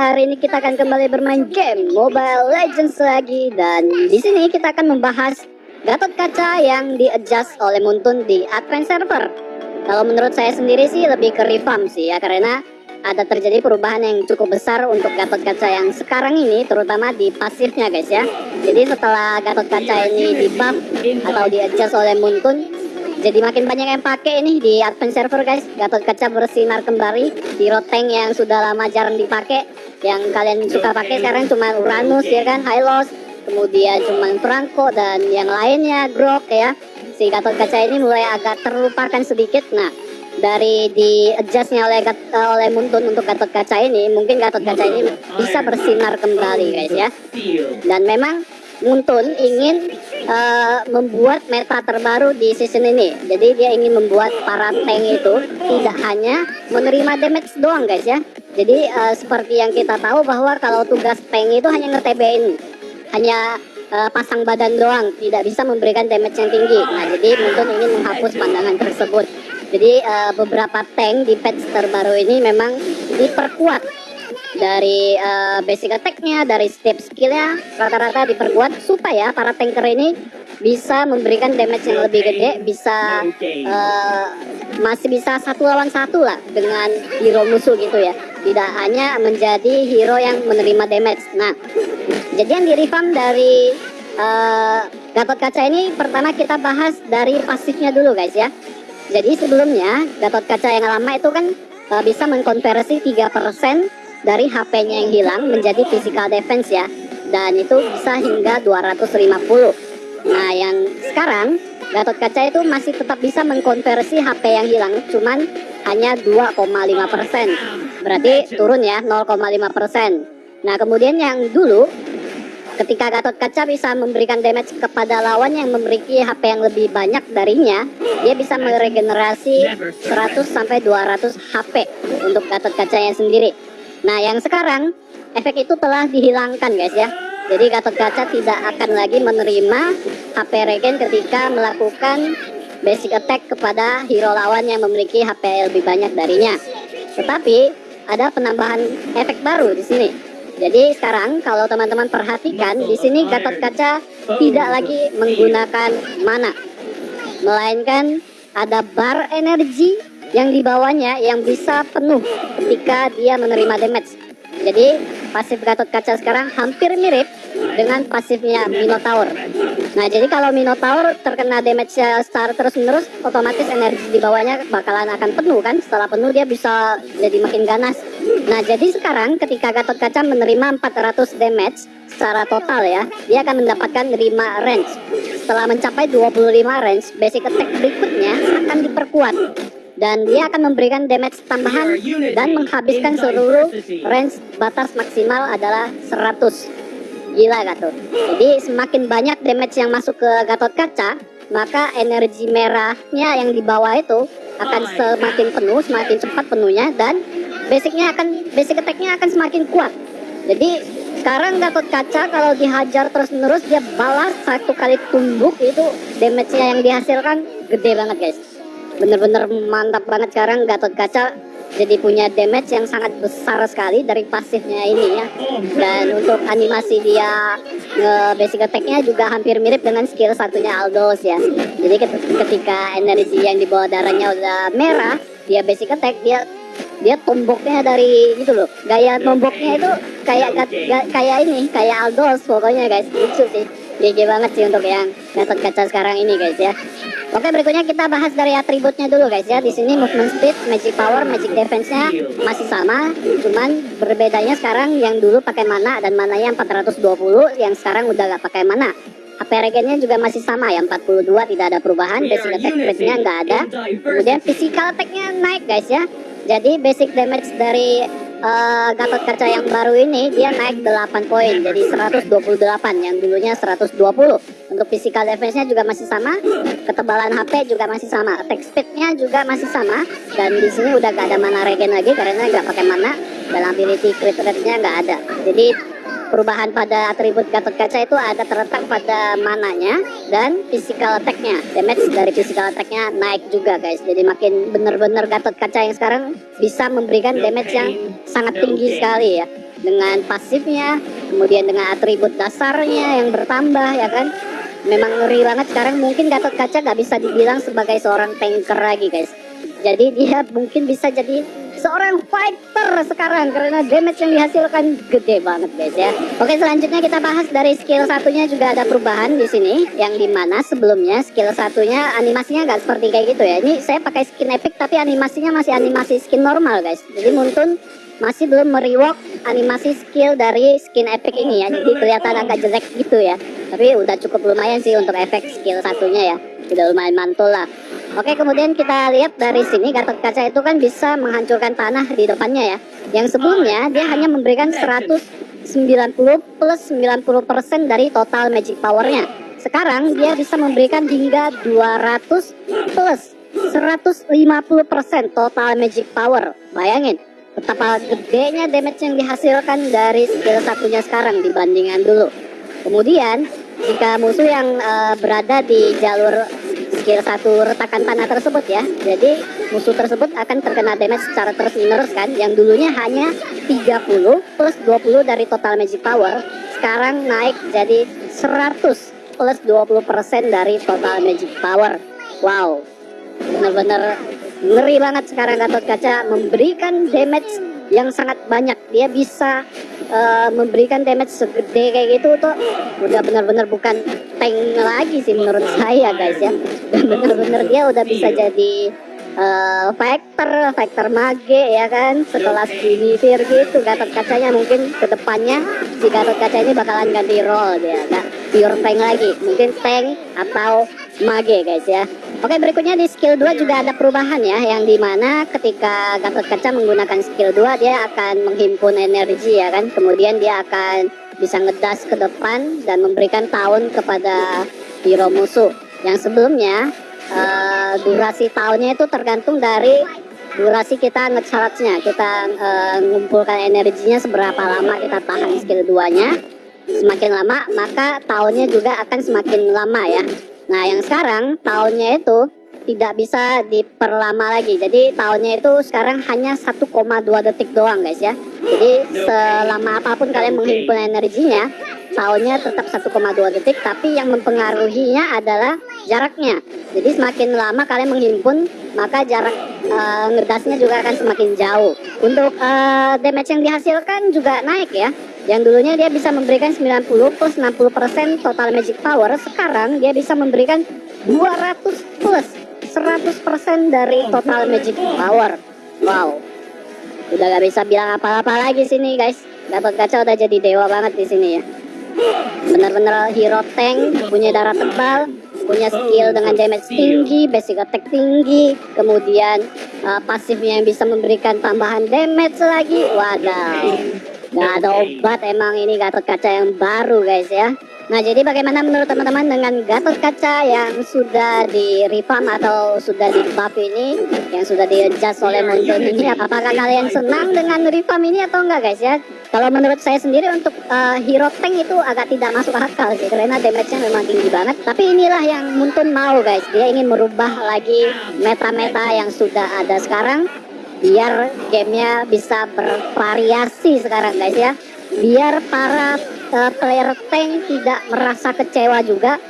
hari ini kita akan kembali bermain game Mobile Legends lagi dan di sini kita akan membahas Gatot Kaca yang di-adjust oleh Muntun di Advance Server. Kalau menurut saya sendiri sih lebih ke revamp sih ya karena ada terjadi perubahan yang cukup besar untuk Gatot Kaca yang sekarang ini terutama di pasifnya guys ya. Jadi setelah Gatot Kaca ini di buff atau di-adjust oleh Muntun jadi makin banyak yang pakai ini di advance server guys Gatot Kaca bersinar kembali Hero tank yang sudah lama jarang dipakai yang kalian suka pakai sekarang cuma Uranus ya kan Hylos kemudian cuma Franco dan yang lainnya Grok ya si Gatot Kaca ini mulai agak terlupakan sedikit nah dari di adjustnya oleh oleh Muntun untuk Gatot Kaca ini mungkin Gatot Kaca ini bisa bersinar kembali guys ya dan memang Muntun ingin uh, membuat meta terbaru di season ini. Jadi dia ingin membuat para tank itu tidak hanya menerima damage doang guys ya. Jadi uh, seperti yang kita tahu bahwa kalau tugas tank itu hanya nge-TB-in, hanya uh, pasang badan doang, tidak bisa memberikan damage yang tinggi. Nah jadi Muntun ingin menghapus pandangan tersebut. Jadi uh, beberapa tank di patch terbaru ini memang diperkuat dari uh, basic attack-nya, dari step skill-nya rata-rata diperkuat supaya para tanker ini bisa memberikan damage yang lebih gede, bisa uh, masih bisa satu lawan satu lah dengan hero musuh gitu ya. Tidak hanya menjadi hero yang menerima damage. Nah, jadi yang di dari uh, Gatot Kaca ini pertama kita bahas dari pasifnya dulu guys ya. Jadi sebelumnya Gatot Kaca yang lama itu kan uh, bisa mengkonversi 3% dari HP-nya yang hilang menjadi physical defense ya dan itu bisa hingga 250 nah yang sekarang Gatot Kaca itu masih tetap bisa mengkonversi HP yang hilang cuman hanya 2,5% berarti turun ya 0,5% nah kemudian yang dulu ketika Gatot Kaca bisa memberikan damage kepada lawan yang memiliki HP yang lebih banyak darinya dia bisa meregenerasi 100 sampai 200 HP untuk Gatot Kacanya sendiri Nah, yang sekarang efek itu telah dihilangkan guys ya. Jadi Gatot Kaca tidak akan lagi menerima HP regen ketika melakukan basic attack kepada hero lawan yang memiliki HP lebih banyak darinya. Tetapi ada penambahan efek baru di sini. Jadi sekarang kalau teman-teman perhatikan di sini Gatot Kaca tidak lagi menggunakan mana, melainkan ada bar energi yang dibawanya yang bisa penuh ketika dia menerima damage. Jadi pasif Gatot Kaca sekarang hampir mirip dengan pasifnya Minotaur. Nah jadi kalau Minotaur terkena damage secara terus menerus, otomatis energi di bawahnya bakalan akan penuh kan. Setelah penuh dia bisa jadi makin ganas. Nah jadi sekarang ketika Gatot Kaca menerima 400 damage secara total ya, dia akan mendapatkan 5 range. Setelah mencapai 25 range, basic attack berikutnya akan diperkuat dan dia akan memberikan damage tambahan dan menghabiskan seluruh range batas maksimal adalah 100 gila Gatot. Jadi semakin banyak damage yang masuk ke Gatot Kaca maka energi merahnya yang di bawah itu akan semakin penuh semakin cepat penuhnya dan basicnya akan basic attacknya akan semakin kuat. Jadi sekarang Gatot Kaca kalau dihajar terus menerus dia balas satu kali tumbuk itu damage-nya yang dihasilkan gede banget guys bener-bener mantap banget. Sekarang Gatot Kaca jadi punya damage yang sangat besar sekali dari pasifnya ini ya. Dan untuk animasi dia nge basic attacknya juga hampir mirip dengan skill satunya Aldos ya. Jadi ketika energi yang di bawah darahnya udah merah dia basic attack dia dia tomboknya dari gitu loh. Gaya tomboknya itu kayak kayak ini kayak Aldos pokoknya guys. Lucu sih GG banget sih untuk yang Gatot Kaca sekarang ini guys ya. Oke berikutnya kita bahas dari atributnya dulu guys ya. Di sini movement speed, magic power, magic defense-nya masih sama, cuman berbedanya sekarang yang dulu pakai mana dan mana yang 420, yang sekarang udah gak pakai mana. HP regennya juga masih sama ya 42 tidak ada perubahan basic attack rate-nya nggak ada. Kemudian physical attack-nya naik guys ya. Jadi basic damage dari uh, Gatot Kaca yang baru ini dia naik 8 poin jadi 128 yang dulunya 120 untuk physical defense-nya juga masih sama ketebalan HP juga masih sama attack speed-nya juga masih sama dan di sini udah gak ada mana regen lagi karena nggak pakai mana dan ability crit rate-nya nggak ada. Jadi perubahan pada atribut Gatot Kaca itu ada terletak pada mananya dan physical attack-nya. Damage dari physical attack-nya naik juga guys. Jadi makin bener-bener Gatot Kaca yang sekarang bisa memberikan damage yang sangat tinggi sekali ya. dengan pasifnya kemudian dengan atribut dasarnya yang bertambah ya kan memang ngeri banget sekarang mungkin Gatot Kaca nggak bisa dibilang sebagai seorang tanker lagi guys jadi dia mungkin bisa jadi seorang fighter sekarang karena damage yang dihasilkan gede banget guys ya. Oke selanjutnya kita bahas dari skill satunya juga ada perubahan di sini yang di mana sebelumnya skill satunya animasinya nggak seperti kayak gitu ya. Ini saya pakai skin epic tapi animasinya masih animasi skin normal guys. Jadi Muntun masih belum meriwok animasi skill dari skin epic ini ya. Jadi kelihatan agak jelek gitu ya. Tapi udah cukup lumayan sih untuk efek skill satunya ya. Udah lumayan mantul lah. Oke, kemudian kita lihat dari sini Gatot Kaca itu kan bisa menghancurkan tanah di depannya ya. Yang sebelumnya dia hanya memberikan 190 plus 90% dari total magic powernya. Sekarang dia bisa memberikan hingga 200 plus 150% total magic power. Bayangin, betapa gedenya damage yang dihasilkan dari skill satunya sekarang dibandingkan dulu. Kemudian, jika musuh yang uh, berada di jalur skill satu retakan tanah tersebut ya. Jadi musuh tersebut akan terkena damage secara terus menerus kan. Yang dulunya hanya 30 plus 20 dari total magic power sekarang naik jadi 100 plus 20% dari total magic power. Wow. Bener-bener ngeri banget sekarang Gatot Kaca memberikan damage yang sangat banyak. Dia bisa uh, memberikan damage segede kayak gitu tuh udah benar-benar bukan tank lagi sih menurut saya guys ya. Benar-benar dia udah bisa jadi uh, factor factor mage ya kan sekelas Guinevere gitu Gatot kacanya mungkin ke depannya si Gatot kaca ini bakalan ganti role dia gak pure tank lagi. Mungkin tank atau mage guys ya Oke berikutnya di skill 2 juga ada perubahan ya yang di mana ketika Gatot Kaca menggunakan skill 2 dia akan menghimpun energi ya kan. Kemudian dia akan bisa ngedas ke depan dan memberikan tahun kepada hero musuh. Yang sebelumnya uh, durasi tahunnya itu tergantung dari durasi kita ngecharge-nya. Kita uh, ngumpulkan energinya seberapa lama kita tahan skill 2 nya semakin lama maka tahunnya juga akan semakin lama ya Nah yang sekarang tahunnya itu tidak bisa diperlama lagi. Jadi tahunnya itu sekarang hanya 1,2 detik doang guys ya. Jadi selama apa pun kalian menghimpun energinya, tahunnya tetap 1,2 detik. Tapi yang mempengaruhinya adalah jaraknya. Jadi semakin lama kalian menghimpun, maka jarak uh, ngerdasnya juga akan semakin jauh. Untuk uh, damage yang dihasilkan juga naik ya. Yang dulunya dia bisa memberikan 90 plus 60% total magic power, sekarang dia bisa memberikan 200 plus 100% dari total magic power. Wow. Udah gak bisa bilang apa-apa lagi sini guys. Dapat kaca udah jadi dewa banget di sini ya. Bener-bener hero tank, punya darah tebal, punya skill dengan damage tinggi, basic attack tinggi, kemudian uh, pasifnya yang bisa memberikan tambahan damage lagi. Waduh. Gak ada obat emang ini Gatot Kaca yang baru guys ya. Nah jadi bagaimana menurut teman-teman dengan Gatot Kaca yang sudah di revamp atau sudah di buff ini yang sudah di adjust oleh Montun ini? apakah kalian senang dengan revamp ini atau enggak guys ya? Kalau menurut saya sendiri untuk uh, hero tank itu agak tidak masuk akal sih karena damage-nya memang tinggi banget. Tapi inilah yang Muntun mau guys. Dia ingin merubah lagi meta-meta yang sudah ada sekarang biar gamenya bisa bervariasi sekarang guys ya. Biar para uh, player tank tidak merasa kecewa juga.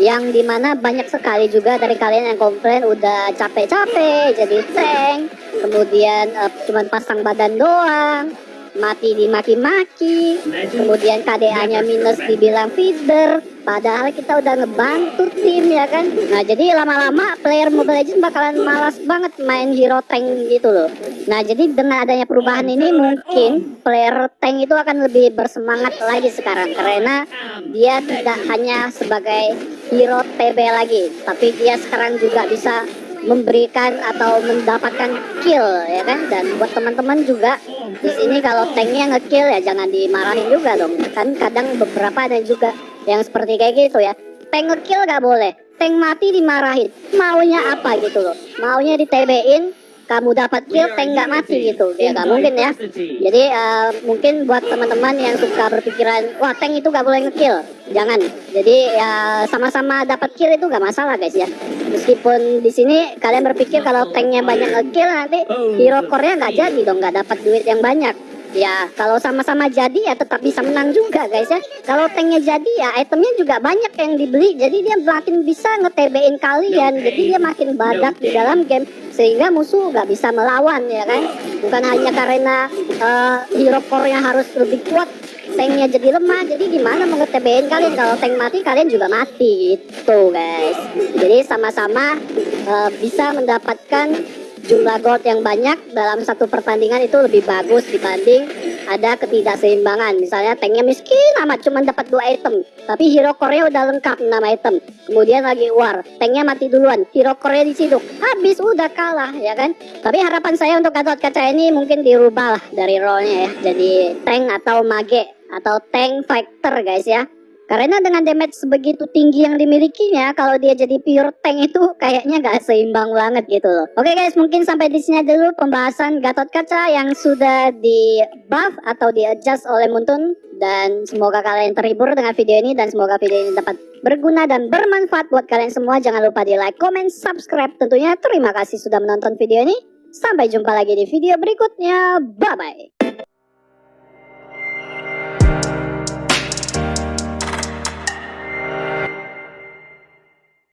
Yang di mana banyak sekali juga dari kalian yang komplain udah capek-capek jadi tank. Kemudian uh, cuman pasang badan doang mati dimaki-maki kemudian KDA nya minus dibilang feeder padahal kita udah ngebantu tim ya kan? Nah jadi lama-lama player Mobile Legends bakalan malas banget main hero tank gitu loh. Nah jadi dengan adanya perubahan ini mungkin player tank itu akan lebih bersemangat lagi sekarang karena dia tidak hanya sebagai hero TB lagi tapi dia sekarang juga bisa memberikan atau mendapatkan kill ya kan? Dan buat teman-teman juga di sini kalau tanknya ngekill ya jangan dimarahin juga dong. Kan kadang beberapa ada juga yang seperti kayak gitu ya. Tank ngekill gak boleh. Tank mati dimarahin. Maunya apa gitu loh. Maunya di TB-in kamu dapat kill tank nggak mati gitu. ya nggak mungkin ya. jadi uh, mungkin buat teman-teman yang suka berpikiran wah tank itu nggak boleh ngekill. Jangan. Jadi ya sama-sama dapat kill itu nggak masalah guys ya. Meskipun di sini kalian berpikir kalau tanknya banyak ngekill nanti hero core-nya nggak jadi dong nggak dapat duit yang banyak ya kalau sama-sama jadi ya tetap bisa menang juga guys ya. Kalau tanknya jadi ya itemnya juga banyak yang dibeli. Jadi dia makin bisa nge-TB-in kalian. Jadi dia makin badak di dalam game sehingga musuh nggak bisa melawan ya kan? Bukan hanya karena uh, hero core-nya harus lebih kuat tanknya jadi lemah. Jadi gimana mau nge-TB-in kalian? Kalau tank mati kalian juga mati. Itu guys. Jadi sama-sama uh, bisa mendapatkan jumlah gold yang banyak dalam satu pertandingan itu lebih bagus dibanding ada ketidakseimbangan. Misalnya tanknya miskin amat cuma dapat dua item. Tapi hero core-nya udah lengkap 6 item. Kemudian lagi war tanknya mati duluan hero core-nya diciduk. Habis udah kalah ya kan? Tapi harapan saya untuk Gatot Kaca ini mungkin dirubah lah dari role-nya ya. Jadi tank atau mage atau tank fighter guys ya. Karena dengan damage sebegitu tinggi yang dimilikinya, kalau dia jadi pure tank itu kayaknya gak seimbang banget gitu loh. Oke guys, mungkin sampai di sini dulu pembahasan Gatot Kaca yang sudah di buff atau di adjust oleh Muntun. Dan semoga kalian terhibur dengan video ini dan semoga video ini dapat berguna dan bermanfaat buat kalian semua. Jangan lupa di like, comment, subscribe tentunya. Terima kasih sudah menonton video ini. Sampai jumpa lagi di video berikutnya. Bye-bye.